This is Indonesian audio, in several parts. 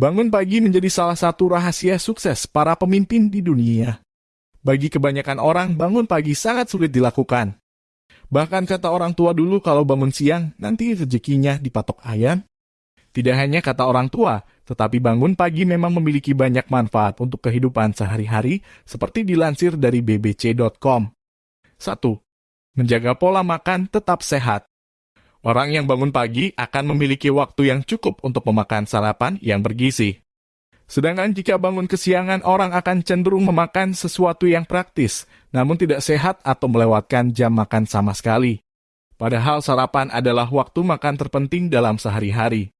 Bangun pagi menjadi salah satu rahasia sukses para pemimpin di dunia. Bagi kebanyakan orang, bangun pagi sangat sulit dilakukan. Bahkan kata orang tua dulu kalau bangun siang, nanti rezekinya dipatok ayam. Tidak hanya kata orang tua, tetapi bangun pagi memang memiliki banyak manfaat untuk kehidupan sehari-hari, seperti dilansir dari bbc.com. 1. Menjaga pola makan tetap sehat. Orang yang bangun pagi akan memiliki waktu yang cukup untuk memakan sarapan yang bergizi. Sedangkan jika bangun kesiangan, orang akan cenderung memakan sesuatu yang praktis, namun tidak sehat atau melewatkan jam makan sama sekali. Padahal sarapan adalah waktu makan terpenting dalam sehari-hari.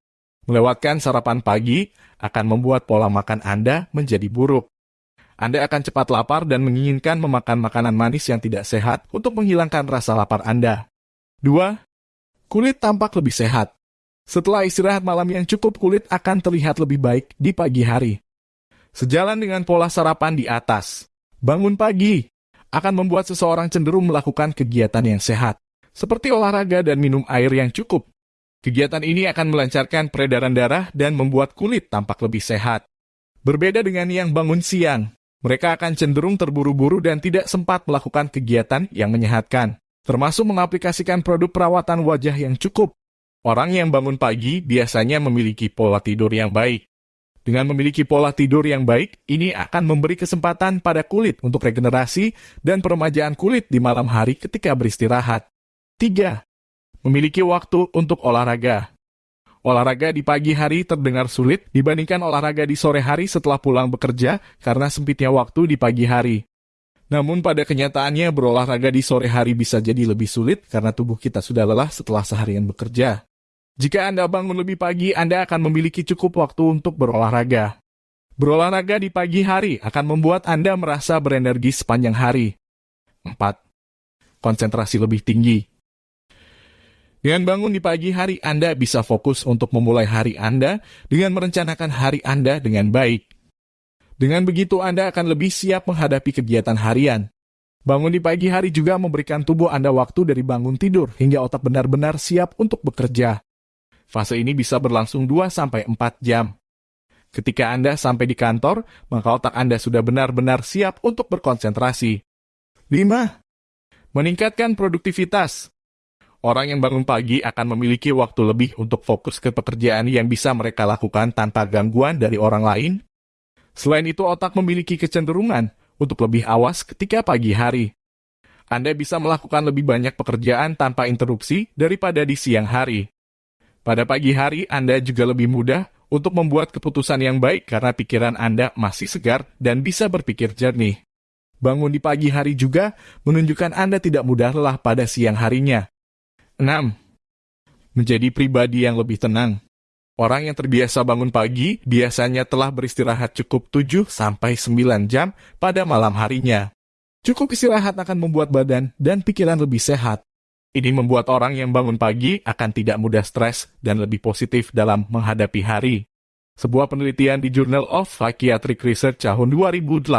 Melewatkan sarapan pagi akan membuat pola makan Anda menjadi buruk. Anda akan cepat lapar dan menginginkan memakan makanan manis yang tidak sehat untuk menghilangkan rasa lapar Anda. 2 kulit tampak lebih sehat. Setelah istirahat malam yang cukup, kulit akan terlihat lebih baik di pagi hari. Sejalan dengan pola sarapan di atas, bangun pagi akan membuat seseorang cenderung melakukan kegiatan yang sehat, seperti olahraga dan minum air yang cukup. Kegiatan ini akan melancarkan peredaran darah dan membuat kulit tampak lebih sehat. Berbeda dengan yang bangun siang, mereka akan cenderung terburu-buru dan tidak sempat melakukan kegiatan yang menyehatkan termasuk mengaplikasikan produk perawatan wajah yang cukup. Orang yang bangun pagi biasanya memiliki pola tidur yang baik. Dengan memiliki pola tidur yang baik, ini akan memberi kesempatan pada kulit untuk regenerasi dan peremajaan kulit di malam hari ketika beristirahat. 3. Memiliki waktu untuk olahraga. Olahraga di pagi hari terdengar sulit dibandingkan olahraga di sore hari setelah pulang bekerja karena sempitnya waktu di pagi hari. Namun pada kenyataannya berolahraga di sore hari bisa jadi lebih sulit karena tubuh kita sudah lelah setelah seharian bekerja. Jika Anda bangun lebih pagi, Anda akan memiliki cukup waktu untuk berolahraga. Berolahraga di pagi hari akan membuat Anda merasa berenergi sepanjang hari. 4. Konsentrasi lebih tinggi. Dengan bangun di pagi hari, Anda bisa fokus untuk memulai hari Anda dengan merencanakan hari Anda dengan baik. Dengan begitu Anda akan lebih siap menghadapi kegiatan harian. Bangun di pagi hari juga memberikan tubuh Anda waktu dari bangun tidur hingga otak benar-benar siap untuk bekerja. Fase ini bisa berlangsung 2-4 jam. Ketika Anda sampai di kantor, maka otak Anda sudah benar-benar siap untuk berkonsentrasi. 5. Meningkatkan produktivitas. Orang yang bangun pagi akan memiliki waktu lebih untuk fokus ke pekerjaan yang bisa mereka lakukan tanpa gangguan dari orang lain Selain itu, otak memiliki kecenderungan untuk lebih awas ketika pagi hari. Anda bisa melakukan lebih banyak pekerjaan tanpa interupsi daripada di siang hari. Pada pagi hari, Anda juga lebih mudah untuk membuat keputusan yang baik karena pikiran Anda masih segar dan bisa berpikir jernih. Bangun di pagi hari juga menunjukkan Anda tidak mudah lelah pada siang harinya. 6. Menjadi pribadi yang lebih tenang. Orang yang terbiasa bangun pagi biasanya telah beristirahat cukup 7-9 jam pada malam harinya. Cukup istirahat akan membuat badan dan pikiran lebih sehat. Ini membuat orang yang bangun pagi akan tidak mudah stres dan lebih positif dalam menghadapi hari. Sebuah penelitian di Journal of Psychiatric Research tahun 2018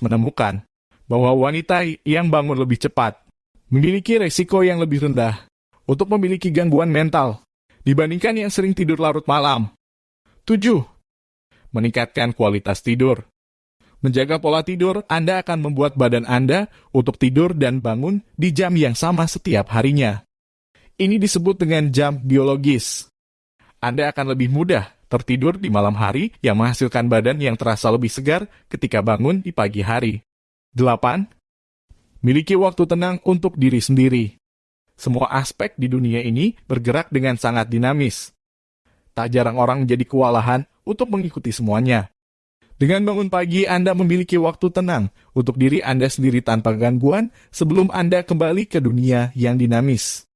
menemukan bahwa wanita yang bangun lebih cepat memiliki resiko yang lebih rendah untuk memiliki gangguan mental dibandingkan yang sering tidur larut malam. 7. Meningkatkan kualitas tidur. Menjaga pola tidur, Anda akan membuat badan Anda untuk tidur dan bangun di jam yang sama setiap harinya. Ini disebut dengan jam biologis. Anda akan lebih mudah tertidur di malam hari yang menghasilkan badan yang terasa lebih segar ketika bangun di pagi hari. 8. Miliki waktu tenang untuk diri sendiri. Semua aspek di dunia ini bergerak dengan sangat dinamis. Tak jarang orang menjadi kewalahan untuk mengikuti semuanya. Dengan bangun pagi, Anda memiliki waktu tenang untuk diri Anda sendiri tanpa gangguan sebelum Anda kembali ke dunia yang dinamis.